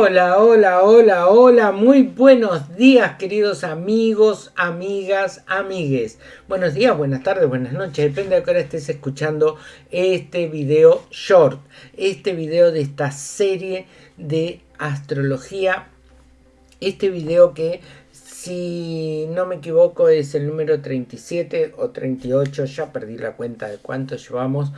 Hola, hola, hola, hola, muy buenos días queridos amigos, amigas, amigues. Buenos días, buenas tardes, buenas noches, depende de qué hora estés escuchando este video short, este video de esta serie de astrología, este video que si no me equivoco es el número 37 o 38, ya perdí la cuenta de cuántos llevamos,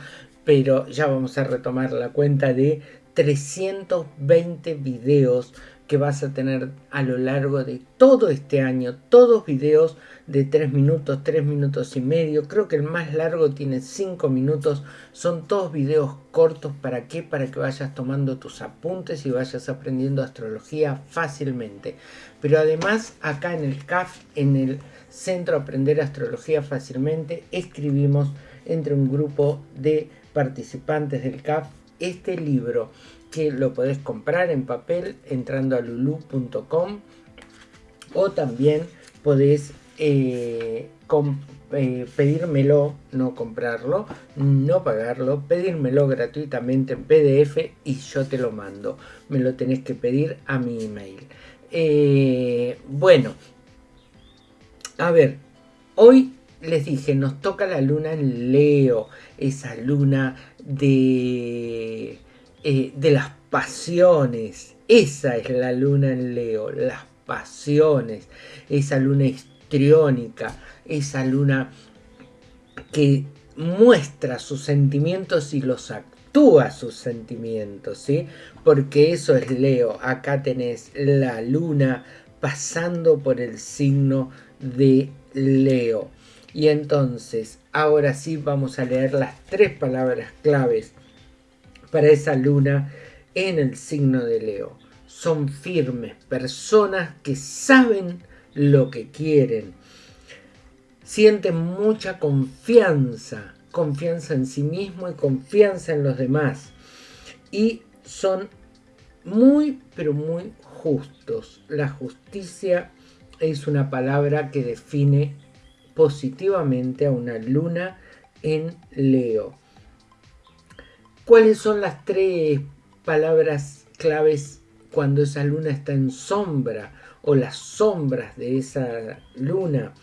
pero ya vamos a retomar la cuenta de 320 videos que vas a tener a lo largo de todo este año, todos videos de 3 minutos, 3 minutos y medio, creo que el más largo tiene 5 minutos, son todos videos cortos, ¿para qué? Para que vayas tomando tus apuntes y vayas aprendiendo astrología fácilmente. Pero además acá en el CAF, en el Centro Aprender Astrología Fácilmente, escribimos entre un grupo de participantes del CAF este libro que lo podés comprar en papel entrando a lulu.com o también podés eh, eh, pedírmelo, no comprarlo, no pagarlo, pedírmelo gratuitamente en PDF y yo te lo mando. Me lo tenés que pedir a mi email. Eh, bueno, a ver, hoy les dije, nos toca la luna en Leo, esa luna de, eh, de las pasiones. Esa es la luna en Leo, las pasiones. Esa luna histriónica, esa luna que muestra sus sentimientos y los actúa sus sentimientos, ¿sí? Porque eso es Leo. Acá tenés la luna pasando por el signo de Leo. Y entonces, ahora sí vamos a leer las tres palabras claves para esa luna en el signo de Leo. Son firmes, personas que saben lo que quieren. Sienten mucha confianza, confianza en sí mismo y confianza en los demás. Y son muy, pero muy justos. La justicia es una palabra que define positivamente a una luna en Leo. ¿Cuáles son las tres palabras claves cuando esa luna está en sombra o las sombras de esa luna?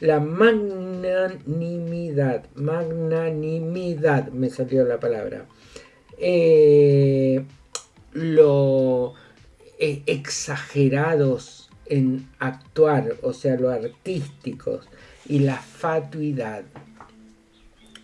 La magnanimidad, magnanimidad, me salió la palabra. Eh, lo eh, exagerados en actuar, o sea, lo artísticos y la fatuidad.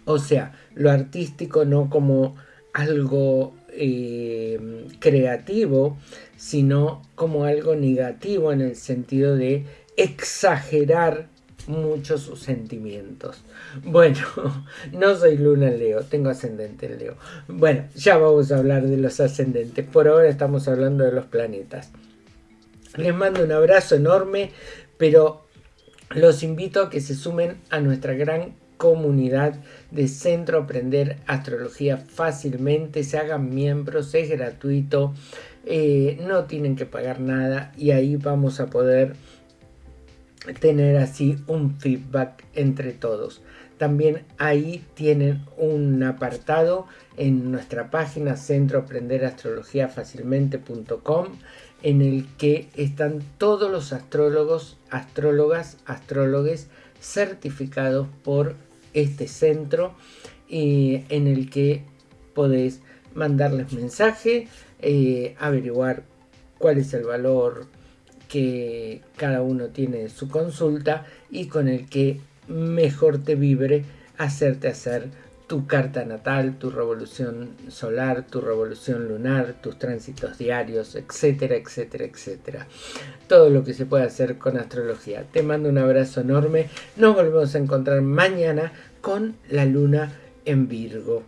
O sea, lo artístico no como algo eh, creativo, sino como algo negativo en el sentido de exagerar mucho sus sentimientos. Bueno, no soy luna Leo, tengo ascendente en Leo. Bueno, ya vamos a hablar de los ascendentes. Por ahora estamos hablando de los planetas. Les mando un abrazo enorme, pero los invito a que se sumen a nuestra gran comunidad de Centro Aprender Astrología fácilmente, se hagan miembros, es gratuito, eh, no tienen que pagar nada y ahí vamos a poder tener así un feedback entre todos. También ahí tienen un apartado en nuestra página centro aprender astrología fácilmente.com en el que están todos los astrólogos, astrólogas, astrólogos certificados por este centro y en el que podés mandarles mensaje, eh, averiguar cuál es el valor que cada uno tiene en su consulta y con el que mejor te vibre hacerte hacer tu carta natal, tu revolución solar, tu revolución lunar, tus tránsitos diarios, etcétera, etcétera, etcétera. Todo lo que se puede hacer con astrología. Te mando un abrazo enorme. Nos volvemos a encontrar mañana con la luna en Virgo.